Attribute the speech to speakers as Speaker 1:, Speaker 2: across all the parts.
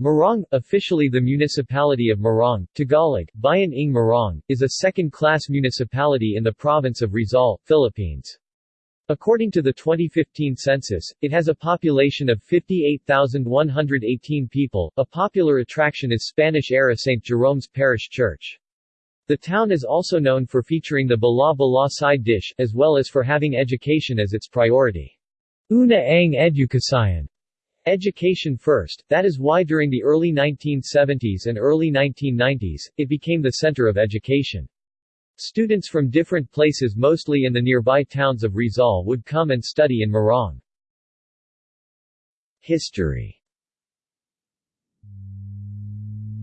Speaker 1: Morong, officially the municipality of Morong, Tagalog, Bayan ng Morong, is a second-class municipality in the province of Rizal, Philippines. According to the 2015 census, it has a population of 58,118 people. A popular attraction is Spanish-era St. Jerome's Parish Church. The town is also known for featuring the Bala Bala side dish, as well as for having education as its priority. Una ang educación Education first, that is why during the early 1970s and early 1990s, it became the center of education. Students from different places mostly in the nearby towns of Rizal would come and study in Morong. History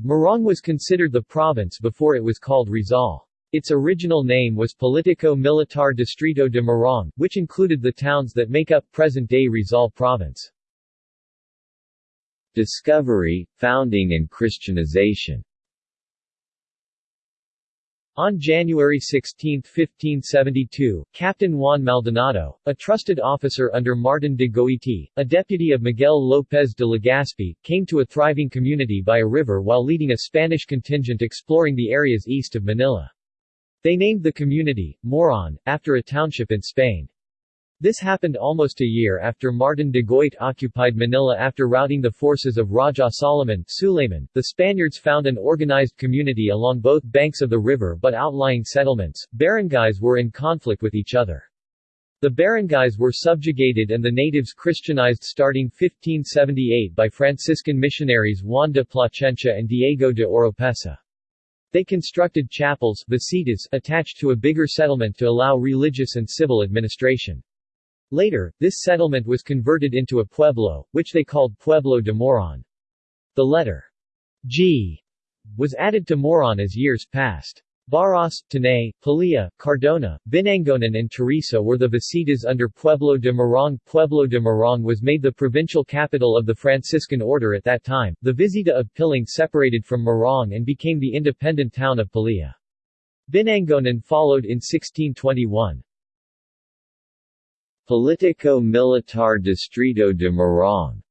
Speaker 1: Morong was considered the province before it was called Rizal. Its original name was Politico Militar Distrito de Morong, which included the towns that make up present-day Rizal province. Discovery, founding and Christianization on January 16, 1572, Captain Juan Maldonado, a trusted officer under Martin de Goiti, a deputy of Miguel López de Legazpi, came to a thriving community by a river while leading a Spanish contingent exploring the areas east of Manila. They named the community, Moron, after a township in Spain. This happened almost a year after Martin de Goit occupied Manila after routing the forces of Raja Solomon Suleiman. The Spaniards found an organized community along both banks of the river but outlying settlements, barangays were in conflict with each other. The barangays were subjugated and the natives Christianized starting 1578 by Franciscan missionaries Juan de Plasencia and Diego de Oropesa. They constructed chapels attached to a bigger settlement to allow religious and civil administration. Later, this settlement was converted into a pueblo, which they called Pueblo de Moron. The letter G was added to Moron as years passed. Baras, Tanay, Pililla, Cardona, Binangonan and Teresa were the visitas under Pueblo de Morong. Pueblo de Morong was made the provincial capital of the Franciscan order at that time. The visita of Piling separated from Morong and became the independent town of Pililla. Binangonan followed in 1621. Politico Militar Distrito de Morong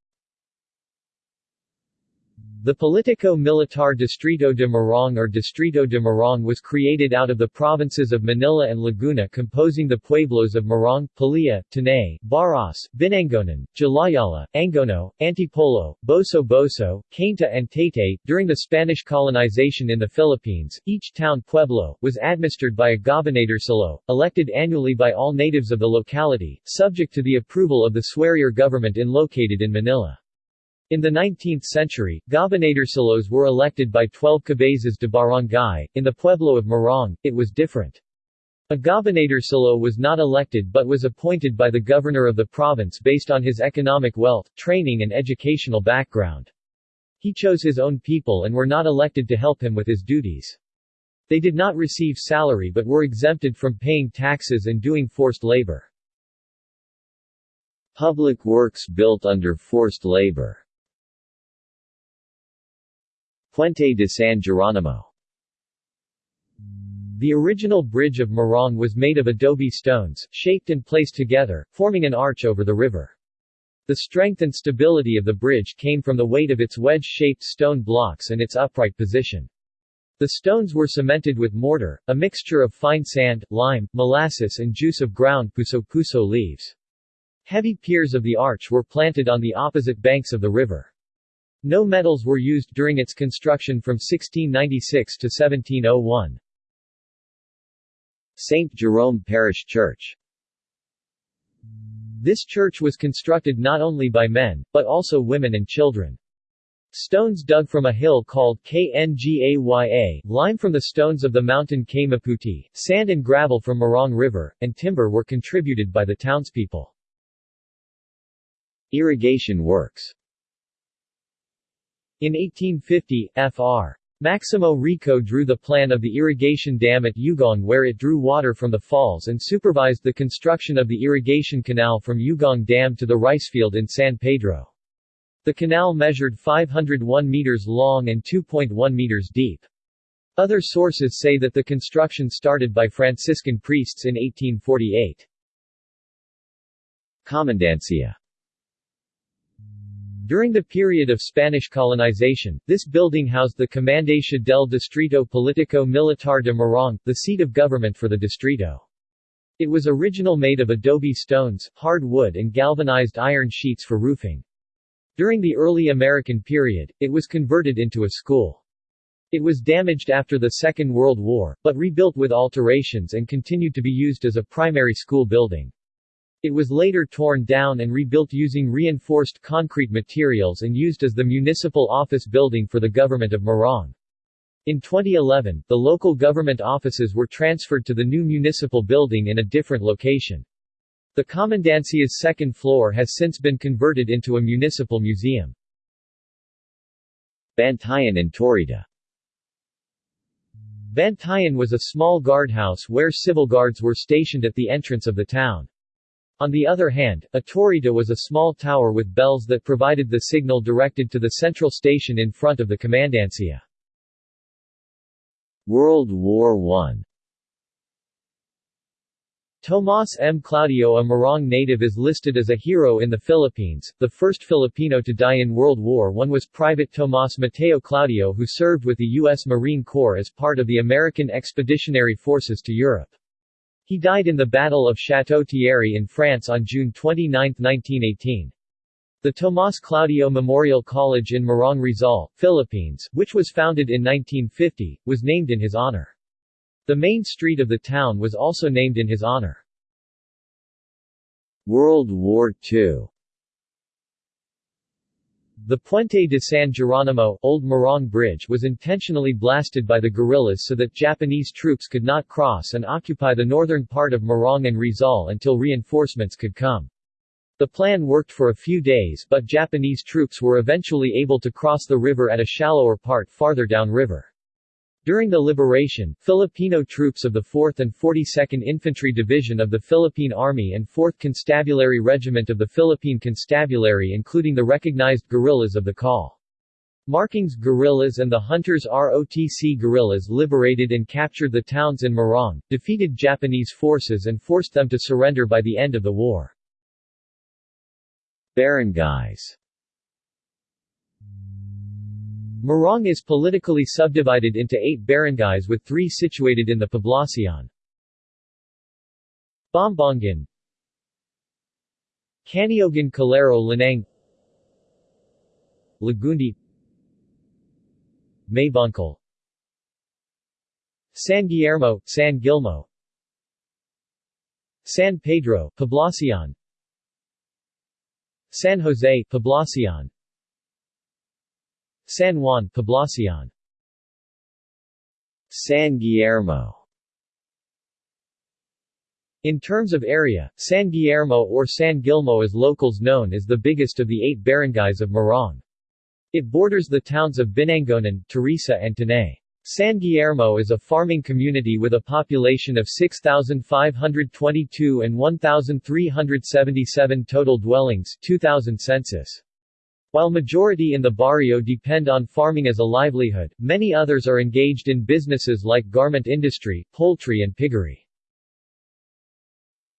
Speaker 1: the Politico Militar Distrito de Morong or Distrito de Morong was created out of the provinces of Manila and Laguna composing the pueblos of Morong, Pililla, Tanay, Baras, Binangonan, Jalayala, Angono, Antipolo, Boso Boso, Cainta and Taytay. During the Spanish colonization in the Philippines, each town pueblo was administered by a gobernadorcillo, elected annually by all natives of the locality, subject to the approval of the Suerior government in located in Manila. In the 19th century, gobernadorcillos were elected by 12 cabezas de barangay. In the pueblo of Morong, it was different. A gobernadorcillo was not elected but was appointed by the governor of the province based on his economic wealth, training and educational background. He chose his own people and were not elected to help him with his duties. They did not receive salary but were exempted from paying taxes and doing forced labor. Public works built under forced labor Puente de San Geronimo the original bridge of Morong was made of adobe stones, shaped and placed together, forming an arch over the river. The strength and stability of the bridge came from the weight of its wedge-shaped stone blocks and its upright position. The stones were cemented with mortar, a mixture of fine sand, lime, molasses and juice of ground puso-puso leaves. Heavy piers of the arch were planted on the opposite banks of the river. No metals were used during its construction from 1696 to 1701. St. Jerome Parish Church This church was constructed not only by men, but also women and children. Stones dug from a hill called Kngaya, lime from the stones of the mountain Kamaputi, sand and gravel from Morong River, and timber were contributed by the townspeople. Irrigation works in 1850, Fr. Maximo Rico drew the plan of the irrigation dam at Ugong where it drew water from the falls and supervised the construction of the irrigation canal from Ugong Dam to the rice field in San Pedro. The canal measured 501 meters long and 2.1 meters deep. Other sources say that the construction started by Franciscan priests in 1848. Comandancia During the period of Spanish colonization, this building housed the Comandancia del Distrito Político Militar de Morong, the seat of government for the distrito. It was original made of adobe stones, hard wood and galvanized iron sheets for roofing. During the early American period, it was converted into a school. It was damaged after the Second World War, but rebuilt with alterations and continued to be used as a primary school building. It was later torn down and rebuilt using reinforced concrete materials and used as the municipal office building for the government of Morong. In 2011, the local government offices were transferred to the new municipal building in a different location. The Comandancia's second floor has since been converted into a municipal museum.
Speaker 2: Bantayan and Torita
Speaker 1: Bantayan was a small guardhouse where civil guards were stationed at the entrance of the town. On the other hand, a torita was a small tower with bells that provided the signal directed to the central station in front of the Comandancia.
Speaker 2: World War I
Speaker 1: Tomas M. Claudio a Morong native is listed as a hero in the Philippines. The first Filipino to die in World War I was Private Tomas Mateo Claudio who served with the U.S. Marine Corps as part of the American Expeditionary Forces to Europe. He died in the Battle of Château Thierry in France on June 29, 1918. The Tomas Claudio Memorial College in Morong Rizal, Philippines, which was founded in 1950, was named in his honor. The main street of the town was also named in his honor.
Speaker 2: World War II
Speaker 1: the Puente de San Geronimo Old Morong Bridge was intentionally blasted by the guerrillas so that Japanese troops could not cross and occupy the northern part of Morong and Rizal until reinforcements could come. The plan worked for a few days but Japanese troops were eventually able to cross the river at a shallower part farther downriver. During the liberation, Filipino troops of the 4th and 42nd Infantry Division of the Philippine Army and 4th Constabulary Regiment of the Philippine Constabulary including the recognized guerrillas of the Call. Markings guerrillas and the Hunters ROTC guerrillas liberated and captured the towns in Morong, defeated Japanese forces and forced them to surrender by the end of the war.
Speaker 2: Barangays
Speaker 1: Morong is politically subdivided into eight barangays with three situated in the Poblacion. Bombongan Caniogan Calero Lanang Lagundi Maybancal San Guillermo, San Gilmo San Pedro, Poblacion San Jose, Poblacion San Juan, Poblacion
Speaker 2: San Guillermo
Speaker 1: In terms of area, San Guillermo or San Gilmo is locals known as the biggest of the eight barangays of Morong. It borders the towns of Binangonan, Teresa and Tanay. San Guillermo is a farming community with a population of 6,522 and 1,377 total dwellings 2000 census. While majority in the barrio depend on farming as a livelihood, many others are engaged in businesses like garment industry, poultry and piggery.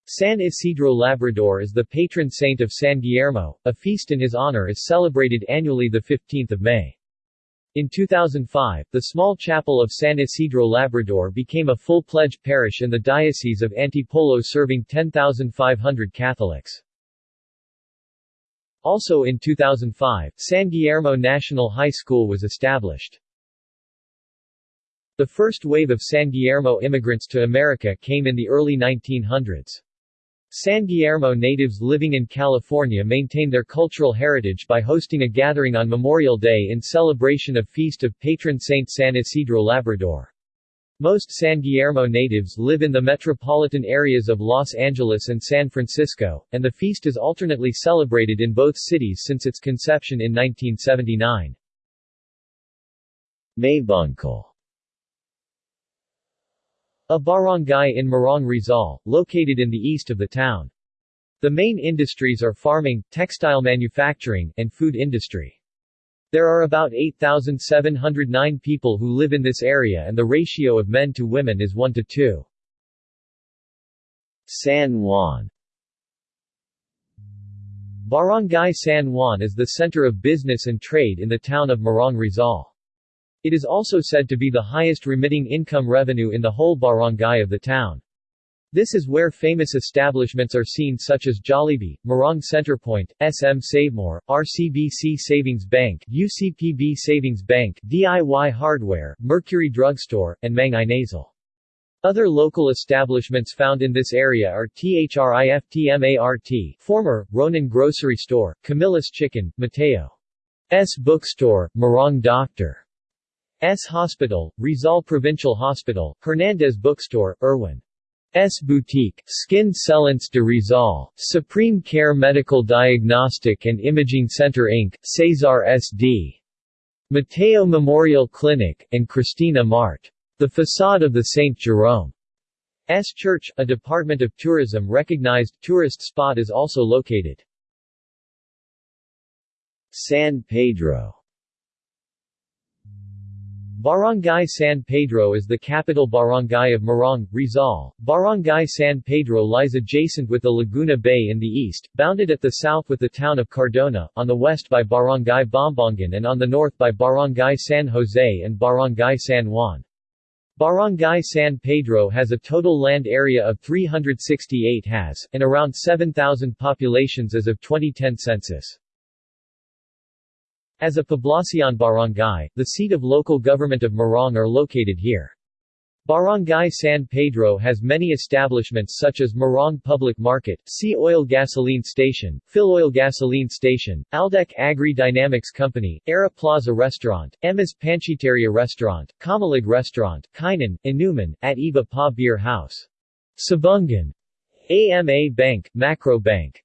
Speaker 1: San Isidro Labrador is the patron saint of San Guillermo. A feast in his honor is celebrated annually the 15th of May. In 2005, the small chapel of San Isidro Labrador became a full-pledged parish in the Diocese of Antipolo serving 10,500 Catholics. Also in 2005, San Guillermo National High School was established. The first wave of San Guillermo immigrants to America came in the early 1900s. San Guillermo natives living in California maintain their cultural heritage by hosting a gathering on Memorial Day in celebration of Feast of Patron Saint San Isidro Labrador. Most San Guillermo natives live in the metropolitan areas of Los Angeles and San Francisco, and the feast is alternately celebrated in both cities since its conception in 1979.
Speaker 2: Maybancal
Speaker 1: A barangay in Morong Rizal, located in the east of the town. The main industries are farming, textile manufacturing, and food industry. There are about 8,709 people who live in this area and the ratio of men to women is 1 to 2.
Speaker 2: San Juan
Speaker 1: Barangay San Juan is the center of business and trade in the town of Morong Rizal. It is also said to be the highest remitting income revenue in the whole barangay of the town. This is where famous establishments are seen such as Jollibee, Morong Centerpoint, SM Savemore, RCBC Savings Bank, UCPB Savings Bank, DIY Hardware, Mercury Drugstore, and Mang Inasal. Other local establishments found in this area are THRIFTMART, former, Ronan Grocery Store, Camillus Chicken, Mateo. S. Bookstore, Morong Doctor. S. Hospital, Rizal Provincial Hospital, Hernandez Bookstore, Irwin. S. Boutique, Skin Cellence de Rizal, Supreme Care Medical Diagnostic and Imaging Center Inc., Cesar S.D. Mateo Memorial Clinic, and Christina Mart. The facade of the St. Jerome S. Church, a Department of Tourism recognized tourist spot is also located.
Speaker 2: San Pedro
Speaker 1: Barangay San Pedro is the capital barangay of Morong, Rizal. Barangay San Pedro lies adjacent with the Laguna Bay in the east, bounded at the south with the town of Cardona, on the west by Barangay Bombongan and on the north by Barangay San Jose and Barangay San Juan. Barangay San Pedro has a total land area of 368 has, and around 7,000 populations as of 2010 census. As a Poblacion barangay, the seat of local government of Morong are located here. Barangay San Pedro has many establishments such as Morong Public Market, Sea Oil Gasoline Station, Phil Oil Gasoline Station, Aldec Agri Dynamics Company, Era Plaza Restaurant, Emma's Panchiteria Restaurant, Kamalig Restaurant, Kainan, Inuman, at Iba Pa Beer House. Sabungan. AMA Bank, Macro Bank.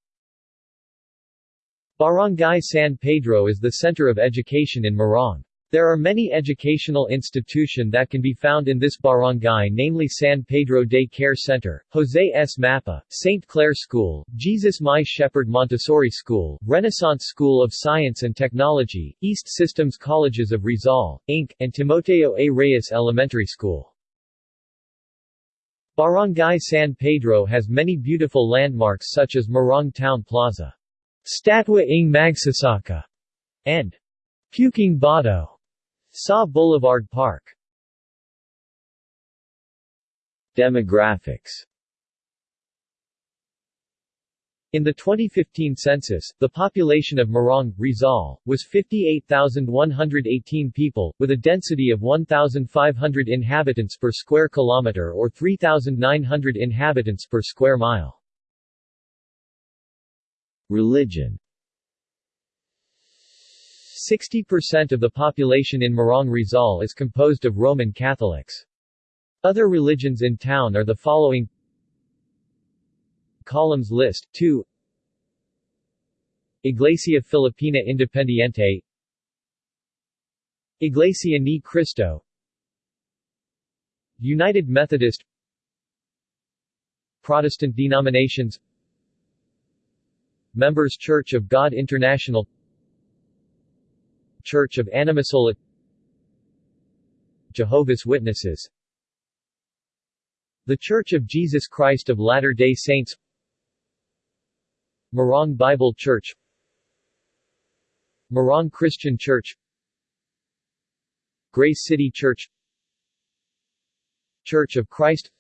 Speaker 1: Barangay San Pedro is the center of education in Morong. There are many educational institution that can be found in this barangay namely San Pedro Day Care Center, Jose S. Mapa, St. Clair School, Jesus My Shepherd Montessori School, Renaissance School of Science and Technology, East Systems Colleges of Rizal, Inc., and Timoteo A. Reyes Elementary School. Barangay San Pedro has many beautiful landmarks such as Morong Town Plaza. Statwa ng Magsasaka, and Puking Bato. Sa Boulevard Park.
Speaker 2: Demographics
Speaker 1: In the 2015 census, the population of Morong, Rizal, was 58,118 people, with a density of 1,500 inhabitants per square kilometer or 3,900 inhabitants per square mile.
Speaker 2: Religion.
Speaker 1: 60% of the population in Morong Rizal is composed of Roman Catholics. Other religions in town are the following. Columns list 2 Iglesia Filipina Independiente. Iglesia Ni Cristo. United Methodist. Protestant denominations Members Church of God International Church of Animasola Jehovah's Witnesses The Church of Jesus Christ of Latter-day Saints Morong Bible Church Morong Christian Church Grace City Church Church of Christ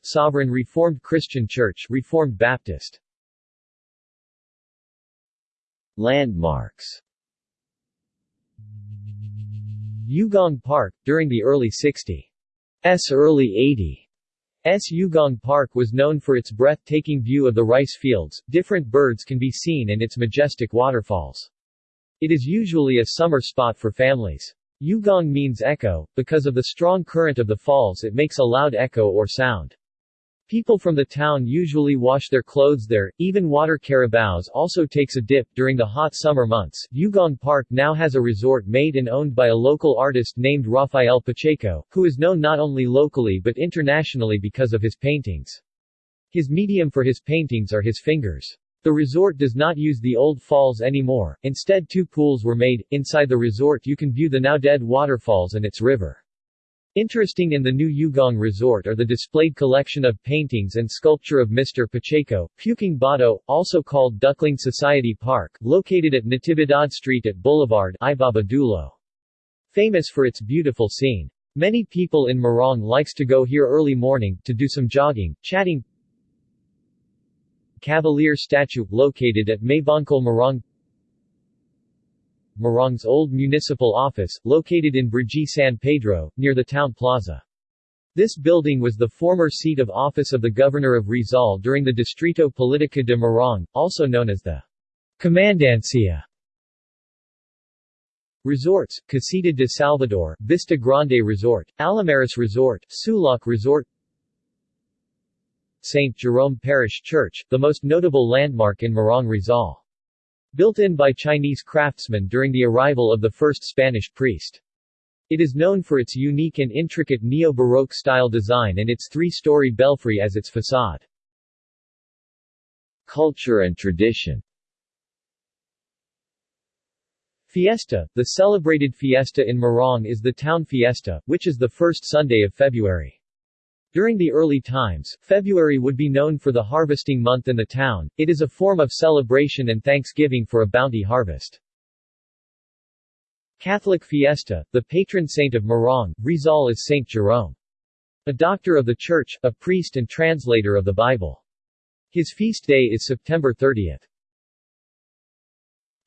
Speaker 1: Sovereign Reformed Christian Church Reformed Baptist
Speaker 2: Landmarks
Speaker 1: Ugong Park, during the early 60s early 80s Ugong Park was known for its breathtaking view of the rice fields, different birds can be seen and its majestic waterfalls. It is usually a summer spot for families. Ugong means echo, because of the strong current of the falls it makes a loud echo or sound. People from the town usually wash their clothes there, even water carabaos also takes a dip during the hot summer months. Ugong Park now has a resort made and owned by a local artist named Rafael Pacheco, who is known not only locally but internationally because of his paintings. His medium for his paintings are his fingers. The resort does not use the old falls anymore, instead two pools were made. Inside the resort you can view the now dead waterfalls and its river. Interesting in the new Ugong Resort are the displayed collection of paintings and sculpture of Mr. Pacheco, Puking Bato, also called Duckling Society Park, located at Natividad Street at Boulevard Ibaba Dulo. Famous for its beautiful scene. Many people in Morong likes to go here early morning, to do some jogging, chatting. Cavalier statue, located at Maybancal Morong Morong's old municipal office, located in Brgy San Pedro, near the town plaza. This building was the former seat of office of the governor of Rizal during the Distrito Politica de Morong, also known as the Comandancia. Resorts, Casita de Salvador, Vista Grande Resort, Alamaris Resort, Sulak Resort St. Jerome Parish Church, the most notable landmark in Morong Rizal. Built in by Chinese craftsmen during the arrival of the first Spanish priest. It is known for its unique and intricate neo-Baroque style design and its three-story belfry as its facade.
Speaker 2: Culture and tradition
Speaker 1: Fiesta, the celebrated fiesta in Morong is the town fiesta, which is the first Sunday of February. During the early times, February would be known for the harvesting month in the town, it is a form of celebration and thanksgiving for a bounty harvest. Catholic Fiesta, the patron saint of Morong, Rizal is Saint Jerome. A doctor of the Church, a priest and translator of the Bible. His feast day is September 30th.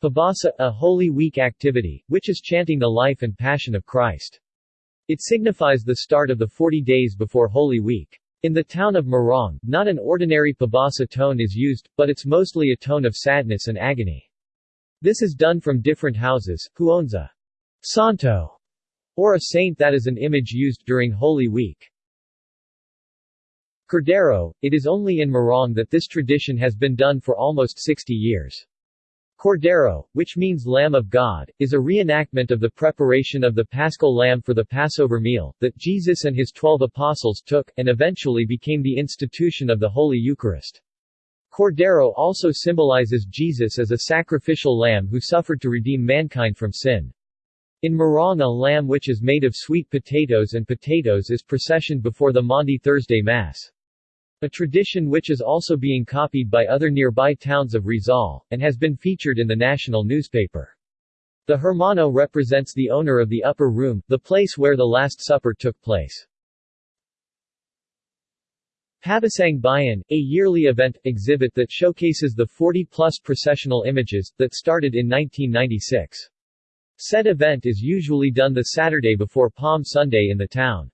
Speaker 1: Pabasa, a Holy Week activity, which is chanting the life and passion of Christ. It signifies the start of the 40 days before Holy Week. In the town of Morong, not an ordinary pabasa tone is used, but it's mostly a tone of sadness and agony. This is done from different houses, who owns a santo, or a saint that is an image used during Holy Week. Cordero, it is only in Morong that this tradition has been done for almost 60 years. Cordero, which means Lamb of God, is a reenactment of the preparation of the paschal lamb for the Passover meal, that Jesus and his twelve apostles took, and eventually became the institution of the Holy Eucharist. Cordero also symbolizes Jesus as a sacrificial lamb who suffered to redeem mankind from sin. In Morong a lamb which is made of sweet potatoes and potatoes is processioned before the Maundy Thursday Mass. A tradition which is also being copied by other nearby towns of Rizal, and has been featured in the national newspaper. The Hermano represents the owner of the upper room, the place where the Last Supper took place. Pabasang Bayan, a yearly event, exhibit that showcases the 40-plus processional images, that started in 1996. Said event is usually done the Saturday before Palm Sunday in the town.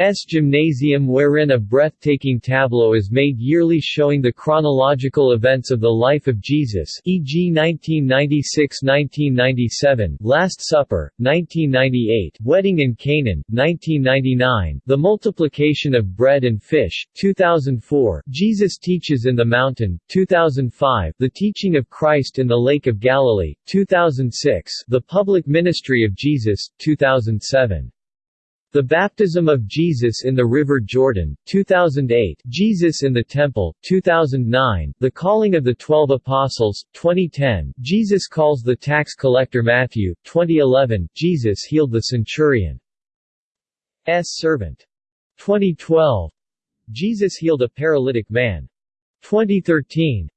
Speaker 1: S gymnasium wherein a breathtaking tableau is made yearly showing the chronological events of the life of Jesus e.g. 1996–1997, Last Supper, 1998, Wedding in Canaan, 1999, The Multiplication of Bread and Fish, 2004, Jesus Teaches in the Mountain, 2005, The Teaching of Christ in the Lake of Galilee, 2006, The Public Ministry of Jesus, 2007. The Baptism of Jesus in the River Jordan, 2008 Jesus in the Temple, 2009 The Calling of the Twelve Apostles, 2010 Jesus calls the tax collector Matthew, 2011 Jesus healed the centurion's servant. 2012 Jesus healed a paralytic man. 2013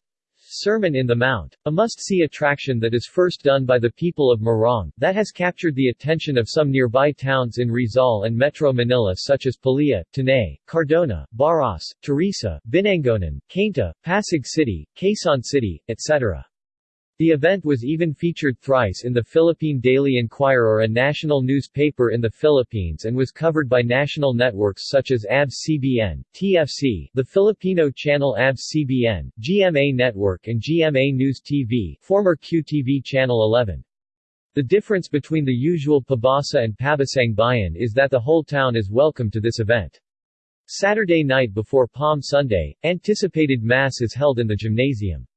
Speaker 1: Sermon in the Mount. A must-see attraction that is first done by the people of Morong, that has captured the attention of some nearby towns in Rizal and Metro Manila such as Pililla, Tanay, Cardona, Baras, Teresa, Binangonan, Cainta, Pasig City, Quezon City, etc. The event was even featured thrice in the Philippine Daily Inquirer a national newspaper in the Philippines and was covered by national networks such as ABS-CBN, TFC, the Filipino channel ABS-CBN, GMA Network and GMA News TV former QTV Channel 11. The difference between the usual Pabasa and Pabasang Bayan is that the whole town is welcome to this event. Saturday night before Palm Sunday, anticipated Mass is held in the gymnasium.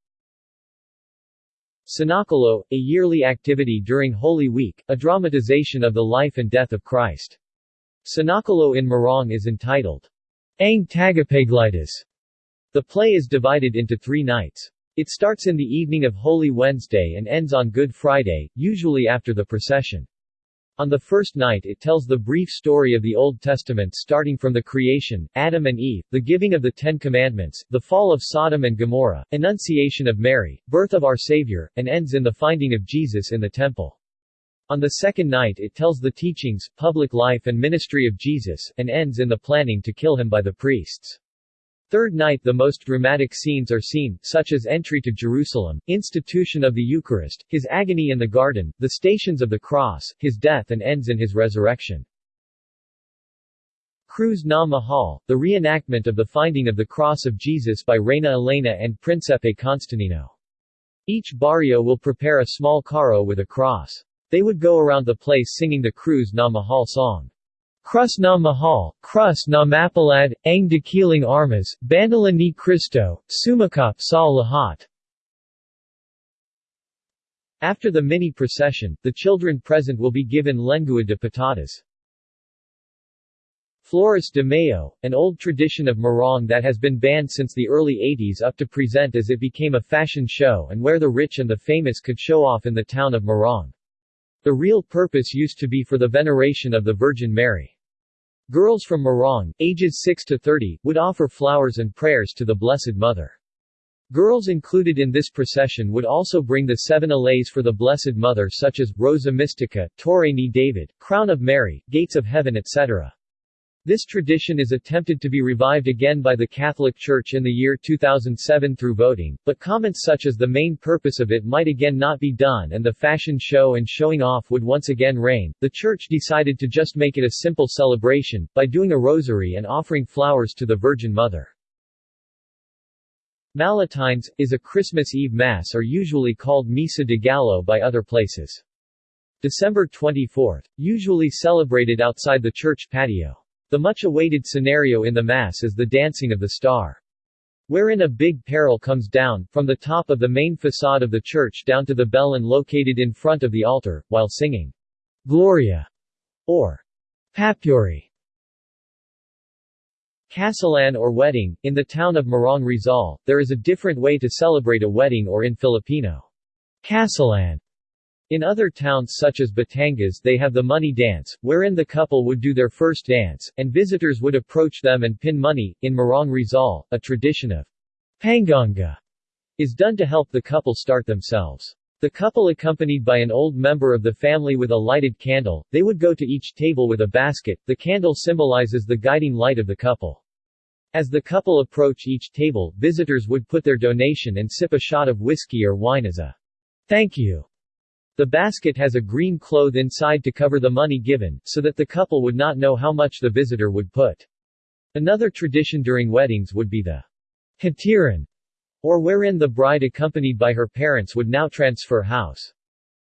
Speaker 1: Senakulo, a yearly activity during Holy Week, a dramatization of the life and death of Christ. Senakulo in Morong is entitled Ang Tagapaglitis. The play is divided into three nights. It starts in the evening of Holy Wednesday and ends on Good Friday, usually after the procession. On the first night it tells the brief story of the Old Testament starting from the creation, Adam and Eve, the giving of the Ten Commandments, the fall of Sodom and Gomorrah, Annunciation of Mary, birth of our Savior, and ends in the finding of Jesus in the temple. On the second night it tells the teachings, public life and ministry of Jesus, and ends in the planning to kill him by the priests. Third night the most dramatic scenes are seen, such as entry to Jerusalem, institution of the Eucharist, his agony in the garden, the stations of the cross, his death and ends in his resurrection. Cruz na Mahal, the reenactment of the finding of the cross of Jesus by Reina Elena and Princepe Constantino. Each barrio will prepare a small carro with a cross. They would go around the place singing the Cruz na Mahal song. Crus na mahal, crus na mapalad, ang dakiling armas, bandala ni Cristo, sumakap sa lahat. After the mini procession, the children present will be given lengua de patatas. Flores de Mayo, an old tradition of Morong that has been banned since the early 80s up to present as it became a fashion show and where the rich and the famous could show off in the town of Morong. The real purpose used to be for the veneration of the Virgin Mary. Girls from Morong, ages 6 to 30, would offer flowers and prayers to the Blessed Mother. Girls included in this procession would also bring the seven allays for the Blessed Mother such as, Rosa Mystica, Torre ni David, Crown of Mary, Gates of Heaven etc. This tradition is attempted to be revived again by the Catholic Church in the year 2007 through voting, but comments such as the main purpose of it might again not be done and the fashion show and showing off would once again reign, the Church decided to just make it a simple celebration, by doing a rosary and offering flowers to the Virgin Mother. Malatines, is a Christmas Eve Mass or usually called Misa de Gallo by other places. December 24, usually celebrated outside the church patio. The much-awaited scenario in the Mass is the Dancing of the Star. Wherein a big peril comes down, from the top of the main facade of the church down to the bellin located in front of the altar, while singing Gloria or Papuri. Kasalan or wedding, in the town of Morong Rizal, there is a different way to celebrate a wedding or in Filipino. Kasalan in other towns such as Batangas they have the money dance, wherein the couple would do their first dance, and visitors would approach them and pin money. In Morong Rizal, a tradition of panganga is done to help the couple start themselves. The couple accompanied by an old member of the family with a lighted candle, they would go to each table with a basket, the candle symbolizes the guiding light of the couple. As the couple approach each table, visitors would put their donation and sip a shot of whiskey or wine as a thank you. The basket has a green cloth inside to cover the money given, so that the couple would not know how much the visitor would put. Another tradition during weddings would be the hatiran, or wherein the bride accompanied by her parents would now transfer house.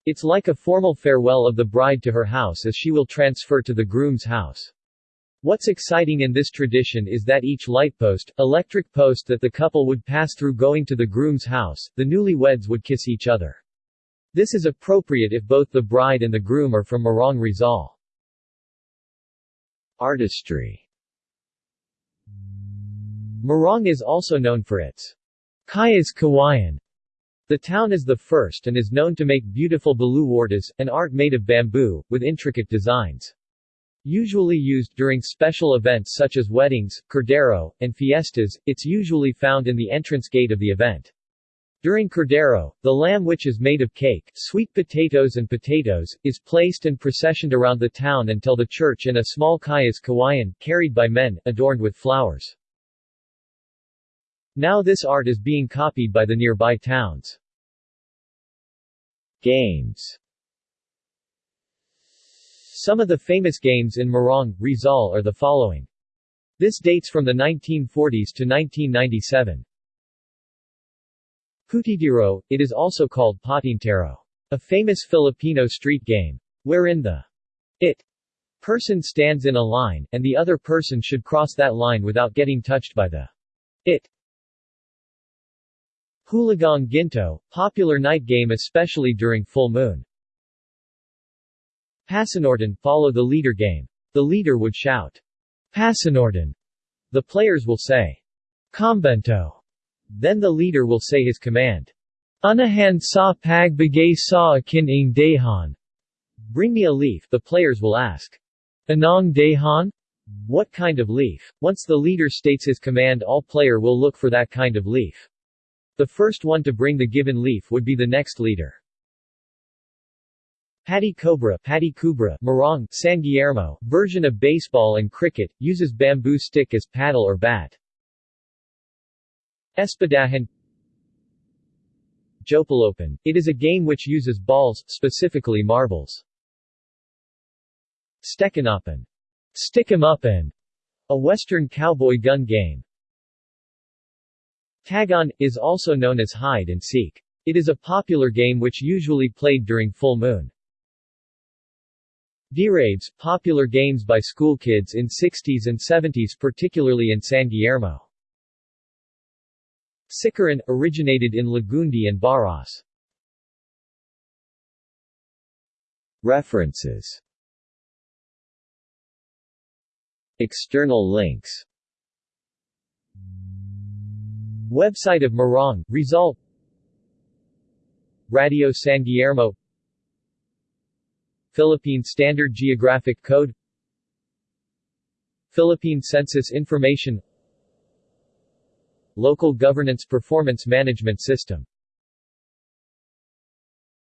Speaker 1: It's like a formal farewell of the bride to her house as she will transfer to the groom's house. What's exciting in this tradition is that each lightpost, electric post that the couple would pass through going to the groom's house, the newlyweds would kiss each other. This is appropriate if both the bride and the groom are from Morong Rizal.
Speaker 2: Artistry
Speaker 1: Morong is also known for its Kayas Kawayan. The town is the first and is known to make beautiful baluwartas, an art made of bamboo, with intricate designs. Usually used during special events such as weddings, cordero, and fiestas, it's usually found in the entrance gate of the event. During Cordero, the lamb which is made of cake, sweet potatoes and potatoes, is placed and processioned around the town until the church in a small kayas kawayan, carried by men, adorned with flowers. Now this art is being copied by the nearby towns.
Speaker 2: Games
Speaker 1: Some of the famous games in Morong, Rizal are the following. This dates from the 1940s to 1997. Putidiro, it is also called patintero, a famous Filipino street game, wherein the it person stands in a line, and the other person should cross that line without getting touched by the it. Hulagang Ginto, popular night game especially during full moon. Pasanorton, follow the leader game. The leader would shout, Pasanorton. The players will say, Combento. Then the leader will say his command. Unahan sa pagbigay sa akin ng dahan. Bring me a leaf, the players will ask. Anong Dahan? What kind of leaf? Once the leader states his command all player will look for that kind of leaf. The first one to bring the given leaf would be the next leader. Patti Cobra, Patti Kubra, Morong, San Guillermo, version of baseball and cricket, uses bamboo stick as paddle or bat. Espadahan Jopalopan. It is a game which uses balls, specifically marbles. Stekanapan. Stick 'em up and a western cowboy gun game. Tagon, is also known as hide and seek. It is a popular game which usually played during full moon. D-Raves, popular games by school kids in 60s and 70s particularly in San Guillermo. Sikaran, originated in Lagundi and Baras.
Speaker 2: References. External links.
Speaker 1: Website of Morong, Result Radio San Guillermo Philippine Standard Geographic Code. Philippine Census Information Local Governance Performance Management System